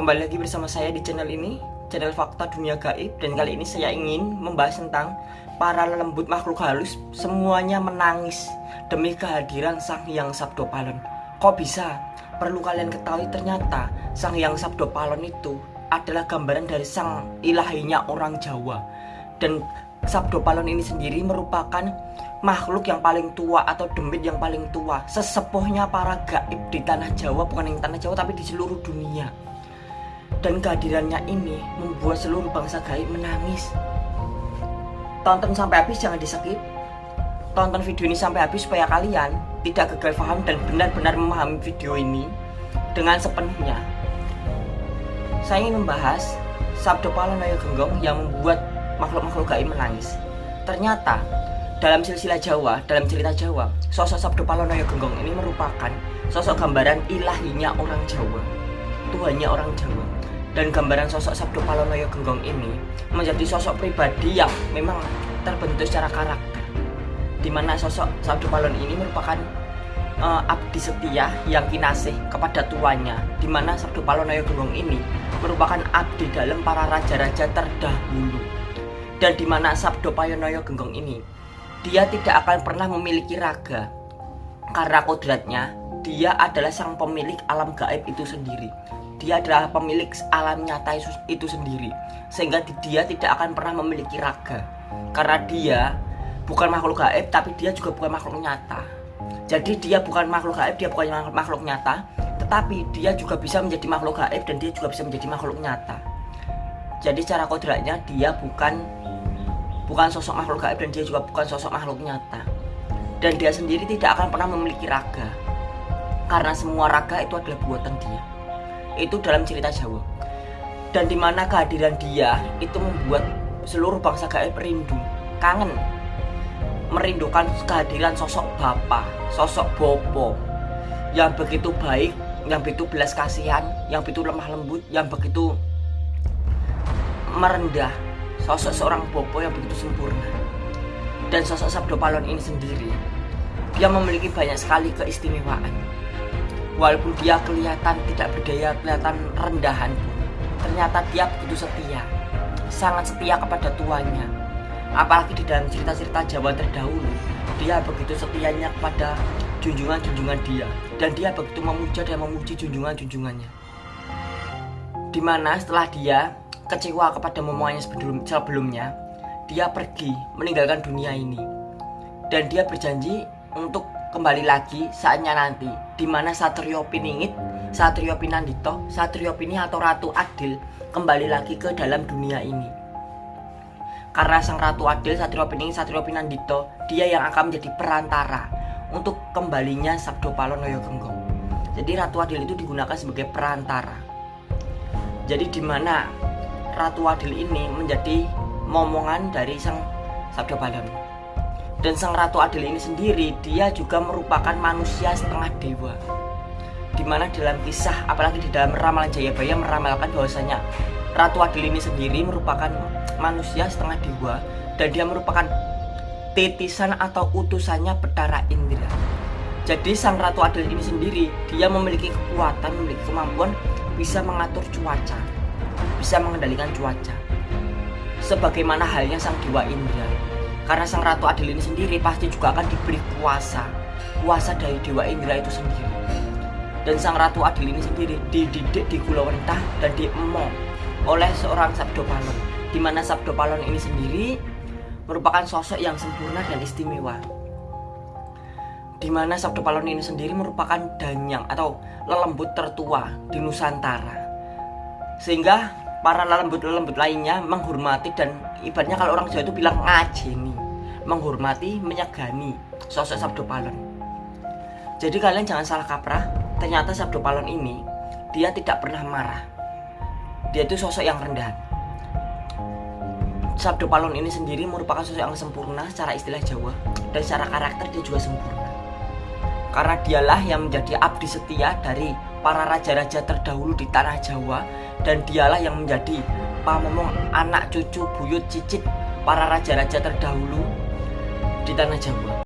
Kembali lagi bersama saya di channel ini Channel Fakta Dunia Gaib. Dan kali ini saya ingin membahas tentang Para lembut makhluk halus Semuanya menangis Demi kehadiran Sang Hyang Sabdo Palon. Kok bisa? Perlu kalian ketahui ternyata Sang Hyang Sabdo Palon itu Adalah gambaran dari sang ilahinya orang Jawa. Dan Sabdo Palon ini sendiri merupakan makhluk yang paling tua atau demit yang paling tua sesepuhnya para gaib di tanah Jawa. Bukan yang tanah Jawa tapi di seluruh dunia dan kehadirannya ini membuat seluruh bangsa gaib menangis. Tonton sampai habis jangan di skip tonton video ini sampai habis supaya kalian tidak gagal paham dan benar-benar memahami video ini dengan sepenuhnya. Saya ingin membahas Sabdo Palonoyo Genggong yang membuat makhluk-makhluk gaib menangis. Ternyata dalam silsilah Jawa, dalam cerita Jawa, sosok Sabdo Palonoyo Genggong ini merupakan sosok gambaran ilahinya orang Jawa, Tuhannya orang Jawa. Dan gambaran sosok Sabdo Palonoyo Genggong ini menjadi sosok pribadi yang memang terbentuk secara karakter. Di mana sosok Sabdo Palon ini merupakan uh, abdi setia yang kinasih kepada tuannya. Di mana Sabdo Palonoyo Genggong ini merupakan abdi dalam para raja-raja terdahulu. Dan di mana Sabdo Palonoyo Genggong ini dia tidak akan pernah memiliki raga karena kodratnya dia adalah sang pemilik alam gaib itu sendiri dia adalah pemilik alam nyata itu sendiri. Sehingga dia tidak akan pernah memiliki raga. Karena dia bukan makhluk gaib tapi dia juga bukan makhluk nyata. Jadi dia bukan makhluk gaib dia bukan makhluk nyata. Tetapi dia juga bisa menjadi makhluk gaib dan dia juga bisa menjadi makhluk nyata. Jadi cara kodratnya dia bukan bukan sosok makhluk gaib dan dia juga bukan sosok makhluk nyata. Dan dia sendiri tidak akan pernah memiliki raga. Karena semua raga itu adalah buatan dia itu dalam cerita Jawa. Dan di mana kehadiran dia itu membuat seluruh bangsa gaib rindu kangen merindukan kehadiran sosok bapak sosok bopo yang begitu baik yang begitu belas kasihan yang begitu lemah lembut yang begitu merendah. Sosok seorang bopo yang begitu sempurna. Dan sosok Sabdo Palon ini sendiri dia memiliki banyak sekali keistimewaan walaupun dia kelihatan tidak berdaya kelihatan rendahan ternyata dia begitu setia. Sangat setia kepada tuannya. Apalagi di dalam cerita-cerita Jawa terdahulu dia begitu setianya kepada junjungan-junjungan dia. Dan dia begitu memuja dan memuji junjungan-junjungannya. Di mana setelah dia kecewa kepada momongannya sebelum, sebelumnya, dia pergi meninggalkan dunia ini. Dan dia berjanji untuk kembali lagi saatnya nanti, di mana Satrio Piningit, Satrio Pinandito, Satrio Pini atau Ratu Adil kembali lagi ke dalam dunia ini. Karena sang Ratu Adil, Satrio Piningit, Satrio Pinandito, dia yang akan menjadi perantara untuk kembalinya Sabdo Palonoyo Genggong. Jadi Ratu Adil itu digunakan sebagai perantara. Jadi di mana Ratu Adil ini menjadi momongan dari sang Sabda Balon. Dan sang Ratu Adil ini sendiri dia juga merupakan manusia setengah dewa. Di mana dalam kisah, apalagi di dalam ramalan Jayabaya meramalkan bahwasanya Ratu Adil ini sendiri merupakan manusia setengah dewa dan dia merupakan titisan atau utusannya Betara Indra. Jadi sang Ratu Adil ini sendiri dia memiliki kekuatan, memiliki kemampuan bisa mengatur cuaca bisa mengendalikan cuaca. Sebagaimana halnya sang Dewa Indra. Karena sang Ratu Adil ini sendiri pasti juga akan diberi kuasa. Kuasa dari Dewa Indra itu sendiri. Dan sang Ratu Adil ini sendiri dididik di Kulawentah dan diemong oleh seorang Sabdo Palon. Di mana Sabdo Palon ini sendiri merupakan sosok yang sempurna dan istimewa di mana Sabdo Palon ini sendiri merupakan danyang atau lelembut tertua di Nusantara. Sehingga para lembut-lembut lainnya menghormati dan ibaratnya kalau orang Jawa itu bilang ngajeni menghormati, menyegani sosok Sabdo Palon. Jadi kalian jangan salah kaprah ternyata Sabdo Palon ini dia tidak pernah marah. Dia itu sosok yang rendah Sabdo Palon ini sendiri merupakan sosok yang sempurna secara istilah Jawa dan secara karakter dia juga sempurna. Karena dialah yang menjadi abdi setia dari para raja-raja terdahulu di tanah Jawa dan dialah yang menjadi pamomong anak cucu buyut cicit para raja-raja terdahulu di tanah Jawa.